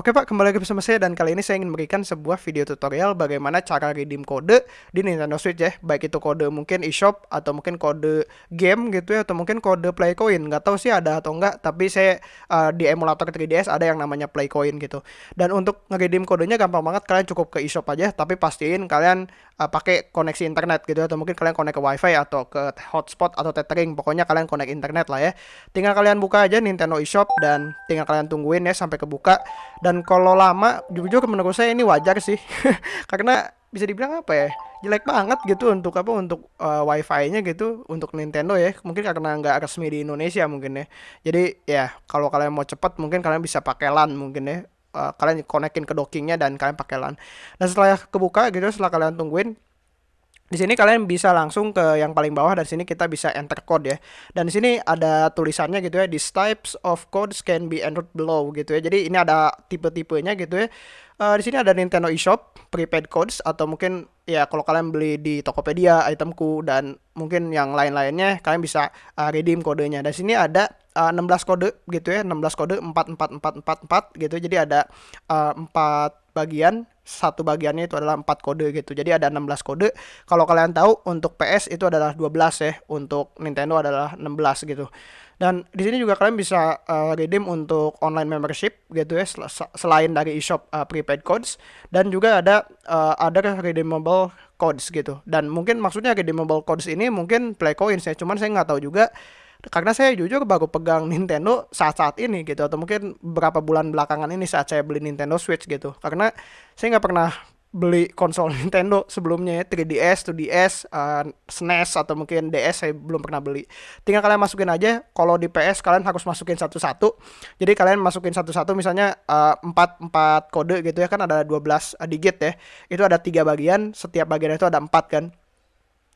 Oke Pak, kembali lagi bersama saya dan kali ini saya ingin memberikan sebuah video tutorial bagaimana cara redeem kode di Nintendo Switch ya. Baik itu kode mungkin eShop atau mungkin kode game gitu ya atau mungkin kode Playcoin. Nggak tahu sih ada atau enggak, tapi saya uh, di emulator 3DS ada yang namanya Playcoin gitu. Dan untuk nge-redeem kodenya gampang banget, kalian cukup ke eShop aja, tapi pastiin kalian uh, pakai koneksi internet gitu atau mungkin kalian connect ke WiFi atau ke hotspot atau tethering. Pokoknya kalian connect internet lah ya. Tinggal kalian buka aja Nintendo eShop dan tinggal kalian tungguin ya sampai kebuka dan kalau lama jujur menurut saya ini wajar sih karena bisa dibilang apa ya jelek banget gitu untuk apa untuk uh, wifi-nya gitu untuk Nintendo ya mungkin karena nggak resmi di Indonesia mungkin ya jadi ya kalau kalian mau cepat mungkin kalian bisa pakai LAN mungkin ya uh, kalian konekin ke dockingnya dan kalian pakai LAN dan setelah kebuka gitu setelah kalian tungguin di sini kalian bisa langsung ke yang paling bawah dan sini kita bisa enter code ya. Dan di sini ada tulisannya gitu ya, these types of codes can be entered below gitu ya. Jadi ini ada tipe-tipenya gitu ya. Uh, di sini ada Nintendo eShop, prepaid codes atau mungkin ya kalau kalian beli di Tokopedia, itemku dan mungkin yang lain-lainnya kalian bisa uh, redeem kodenya. Dan sini ada uh, 16 kode gitu ya, 16 kode 44444 gitu. Jadi ada uh, 4 bagian satu bagiannya itu adalah 4 kode gitu. Jadi ada 16 kode. Kalau kalian tahu untuk PS itu adalah 12 ya, untuk Nintendo adalah 16 gitu. Dan di sini juga kalian bisa uh, redeem untuk online membership gitu ya sel selain dari eShop uh, prepaid codes dan juga ada uh, ada redeemable codes gitu. Dan mungkin maksudnya redeemable codes ini mungkin play coins ya, cuman saya nggak tahu juga karena saya jujur baru pegang Nintendo saat-saat ini gitu atau mungkin beberapa bulan belakangan ini saat saya beli Nintendo Switch gitu karena saya nggak pernah beli konsol Nintendo sebelumnya ya 3DS, 2DS, uh, SNES atau mungkin DS saya belum pernah beli. Tinggal kalian masukin aja. Kalau di PS kalian harus masukin satu-satu. Jadi kalian masukin satu-satu misalnya uh, 4 4 kode gitu ya kan ada 12 digit ya. Itu ada tiga bagian, setiap bagian itu ada 4 kan.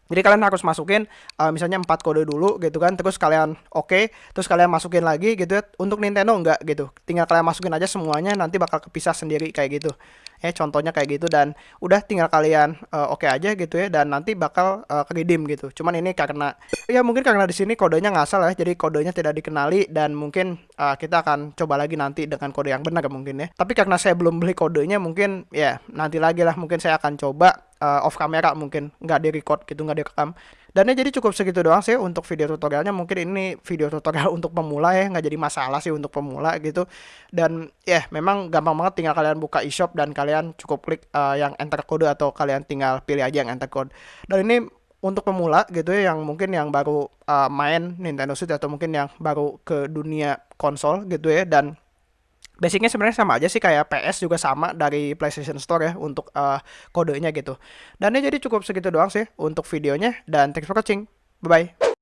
Jadi kalian harus masukin uh, misalnya 4 kode dulu gitu kan, terus kalian oke, okay, terus kalian masukin lagi gitu ya. Untuk Nintendo enggak gitu. Tinggal kalian masukin aja semuanya nanti bakal kepisah sendiri kayak gitu. Ya contohnya kayak gitu dan udah tinggal kalian uh, oke okay aja gitu ya dan nanti bakal uh, gitu. Cuman ini karena ya mungkin karena di sini kodenya ngasal ya, jadi kodenya tidak dikenali dan mungkin uh, kita akan coba lagi nanti dengan kode yang benar mungkin ya. Tapi karena saya belum beli kodenya mungkin ya nanti lagi lah mungkin saya akan coba uh, off camera mungkin nggak di record gitu nggak direkam dan ya jadi cukup segitu doang sih untuk video tutorialnya mungkin ini video tutorial untuk pemula ya nggak jadi masalah sih untuk pemula gitu dan ya yeah, memang gampang banget tinggal kalian buka eShop dan kalian cukup klik uh, yang enter kode atau kalian tinggal pilih aja yang enter code dan ini untuk pemula gitu ya yang mungkin yang baru uh, main Nintendo Switch atau mungkin yang baru ke dunia konsol gitu ya dan basicnya sebenarnya sama aja sih kayak PS juga sama dari PlayStation Store ya untuk uh, kodenya gitu. Dan ini jadi cukup segitu doang sih untuk videonya dan thanks for watching. Bye bye.